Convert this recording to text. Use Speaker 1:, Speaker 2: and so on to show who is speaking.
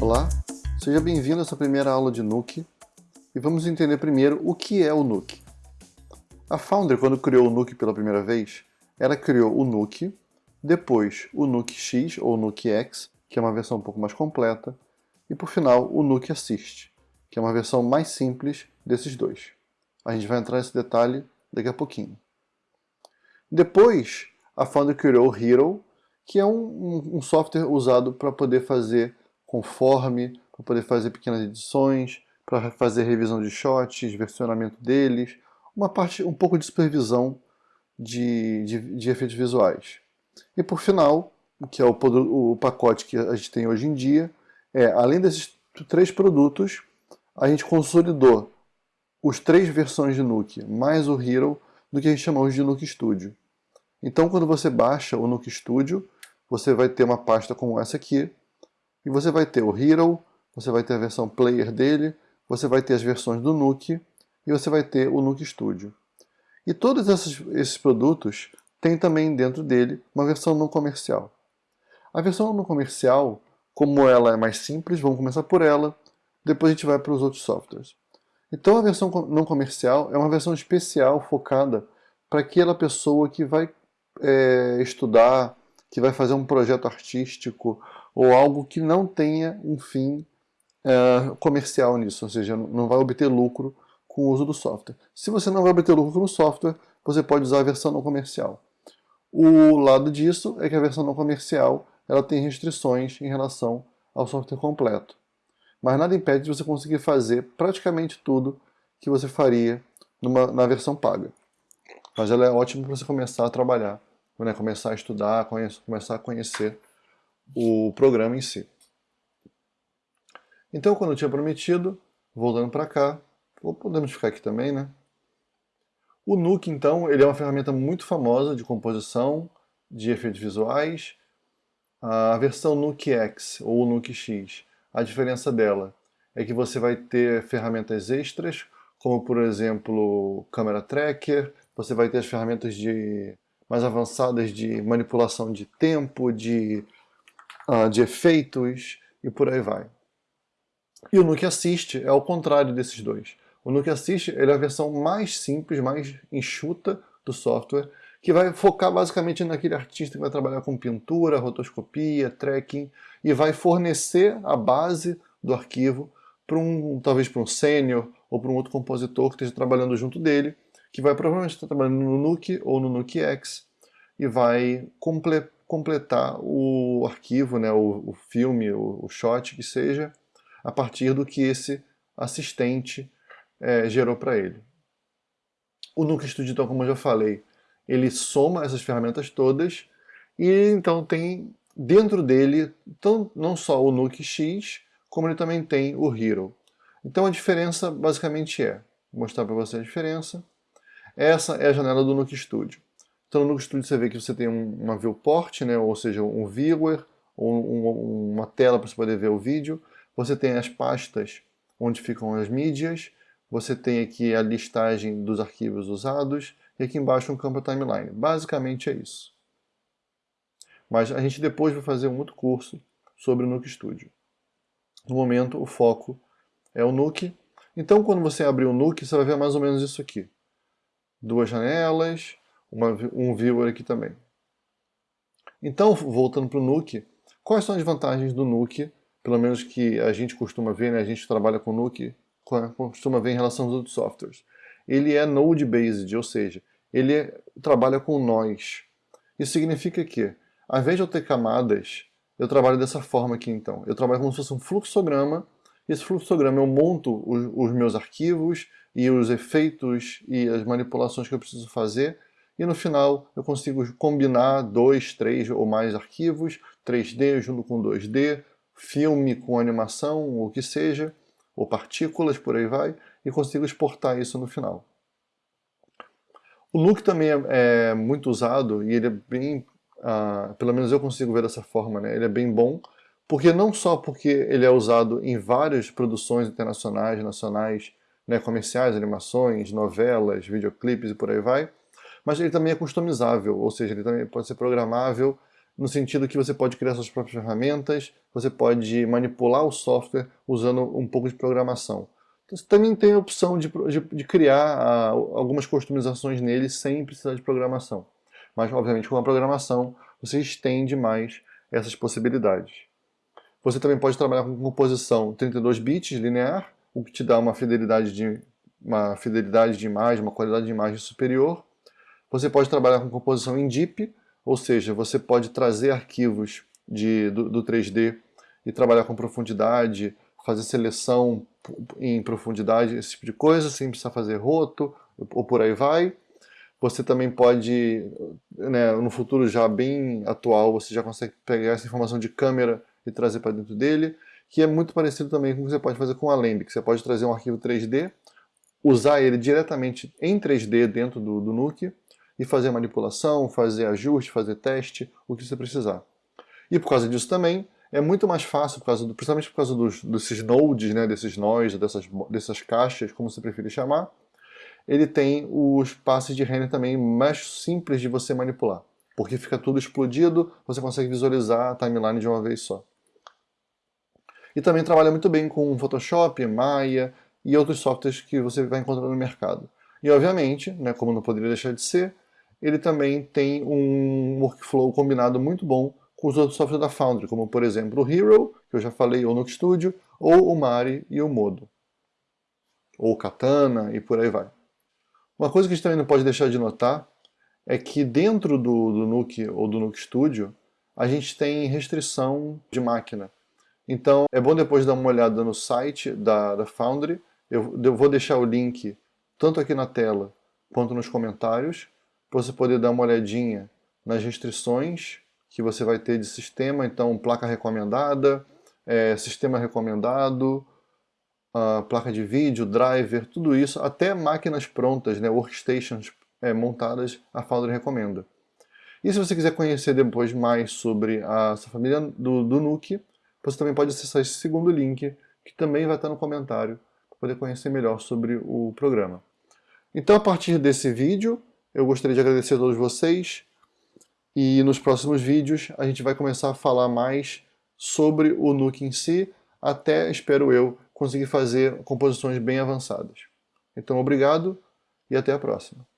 Speaker 1: Olá, seja bem-vindo a essa primeira aula de Nuke e vamos entender primeiro o que é o Nuke. A Foundry, quando criou o Nuke pela primeira vez, ela criou o Nuke, depois o Nuke X ou Nuke X, que é uma versão um pouco mais completa, e por final o Nuke Assist, que é uma versão mais simples desses dois. A gente vai entrar nesse detalhe daqui a pouquinho. Depois, a Foundry criou o Hero, que é um, um software usado para poder fazer conforme, para poder fazer pequenas edições, para fazer revisão de shots, versionamento deles, uma parte, um pouco de supervisão de, de, de efeitos visuais. E por final, que é o, o pacote que a gente tem hoje em dia, é, além desses três produtos, a gente consolidou os três versões de Nuke, mais o Hero, do que a gente chamamos de Nuke Studio. Então, quando você baixa o Nuke Studio, você vai ter uma pasta como essa aqui, e você vai ter o Hero, você vai ter a versão player dele, você vai ter as versões do Nuke, e você vai ter o Nuke Studio. E todos esses, esses produtos têm também dentro dele uma versão não comercial. A versão não comercial, como ela é mais simples, vamos começar por ela, depois a gente vai para os outros softwares. Então a versão não comercial é uma versão especial focada para aquela pessoa que vai é, estudar, que vai fazer um projeto artístico ou algo que não tenha um fim é, comercial nisso, ou seja, não vai obter lucro com o uso do software. Se você não vai obter lucro com o software, você pode usar a versão não comercial. O lado disso é que a versão não comercial ela tem restrições em relação ao software completo. Mas nada impede de você conseguir fazer praticamente tudo que você faria numa, na versão paga. Mas ela é ótima para você começar a trabalhar, né? começar a estudar, começar a conhecer o programa em si. Então, quando eu tinha prometido, voltando para cá, podemos ficar aqui também, né? O Nuke, então, ele é uma ferramenta muito famosa de composição, de efeitos visuais. A versão Nuke X ou Nuke X, a diferença dela é que você vai ter ferramentas extras, como por exemplo, câmera tracker, você vai ter as ferramentas de, mais avançadas de manipulação de tempo, de, uh, de efeitos e por aí vai. E o Nuke Assist é o contrário desses dois. O Nuke Assist é a versão mais simples, mais enxuta do software, que vai focar basicamente naquele artista que vai trabalhar com pintura, rotoscopia, tracking, e vai fornecer a base do arquivo para um, talvez para um sênior ou para um outro compositor que esteja trabalhando junto dele, que vai provavelmente estar trabalhando no Nuke ou no Nuke X e vai comple completar o arquivo, né, o, o filme, o, o, shot que seja, a partir do que esse assistente é, gerou para ele. O Nuke Studio, então, como eu já falei, ele soma essas ferramentas todas e então tem dentro dele tão, não só o Nuke X, como ele também tem o Hero. Então a diferença basicamente é, vou mostrar para você a diferença, essa é a janela do Nuke Studio. Então no Nuke Studio você vê que você tem uma viewport, né, ou seja, um viewer, um, uma tela para você poder ver o vídeo. Você tem as pastas onde ficam as mídias, você tem aqui a listagem dos arquivos usados, e aqui embaixo um campo timeline. Basicamente é isso. Mas a gente depois vai fazer um outro curso sobre o Nuke Studio. No momento, o foco é o Nuke. Então, quando você abrir o Nuke, você vai ver mais ou menos isso aqui duas janelas, uma, um viewer aqui também. Então, voltando para o Nuke, quais são as vantagens do Nuke, pelo menos que a gente costuma ver, né? a gente trabalha com Nuke, costuma ver em relação aos outros softwares. Ele é node-based, ou seja, ele é, trabalha com nós. Isso significa que, ao invés de eu ter camadas, eu trabalho dessa forma aqui então. Eu trabalho como se fosse um fluxograma, esse fluxograma eu monto os, os meus arquivos, e os efeitos e as manipulações que eu preciso fazer, e no final eu consigo combinar dois, três ou mais arquivos, 3D junto com 2D, filme com animação, ou o que seja, ou partículas, por aí vai, e consigo exportar isso no final. O Nuke também é, é muito usado e ele é bem, uh, pelo menos eu consigo ver dessa forma, né? ele é bem bom, porque não só porque ele é usado em várias produções internacionais, nacionais, né, comerciais, animações, novelas, videoclipes e por aí vai, mas ele também é customizável, ou seja, ele também pode ser programável no sentido que você pode criar suas próprias ferramentas, você pode manipular o software usando um pouco de programação. Então, você também tem a opção de, de, de criar ah, algumas customizações nele sem precisar de programação. Mas, obviamente, com a programação, você estende mais essas possibilidades. Você também pode trabalhar com composição 32 bits linear, o que te dá uma fidelidade de, uma fidelidade de imagem, uma qualidade de imagem superior. Você pode trabalhar com composição em DIP, ou seja, você pode trazer arquivos de, do, do 3D e trabalhar com profundidade, fazer seleção em profundidade, esse tipo de coisa, sem precisar fazer roto, ou por aí vai. Você também pode, né, no futuro já bem atual, você já consegue pegar essa informação de câmera e trazer para dentro dele, que é muito parecido também com o que você pode fazer com o Alembic. Você pode trazer um arquivo 3D, usar ele diretamente em 3D dentro do, do Nuke e fazer manipulação, fazer ajuste, fazer teste, o que você precisar. E por causa disso também, é muito mais fácil, por causa do, principalmente por causa dos, desses nodes, né, desses nós, dessas, dessas caixas, como você preferir chamar, ele tem os passes de render também mais simples de você manipular. Porque fica tudo explodido, você consegue visualizar a timeline de uma vez só. E também trabalha muito bem com Photoshop, Maya e outros softwares que você vai encontrar no mercado. E obviamente, né, como não poderia deixar de ser, ele também tem um workflow combinado muito bom com os outros softwares da Foundry, como por exemplo o Hero, que eu já falei, ou no Studio, ou o Mari e o Modo. Ou Katana e por aí vai. Uma coisa que a gente também não pode deixar de notar é que dentro do, do Nuke ou do Nuke Studio, a gente tem restrição de máquina. Então é bom depois dar uma olhada no site da, da Foundry, eu, eu vou deixar o link tanto aqui na tela quanto nos comentários, para você poder dar uma olhadinha nas restrições que você vai ter de sistema, então placa recomendada, é, sistema recomendado, placa de vídeo, driver, tudo isso, até máquinas prontas, né, workstations é, montadas, a Foundry recomenda. E se você quiser conhecer depois mais sobre a essa família do, do Nuke, você também pode acessar esse segundo link, que também vai estar no comentário, para poder conhecer melhor sobre o programa. Então, a partir desse vídeo, eu gostaria de agradecer a todos vocês, e nos próximos vídeos a gente vai começar a falar mais sobre o Nuke em si, até, espero eu, conseguir fazer composições bem avançadas. Então obrigado e até a próxima.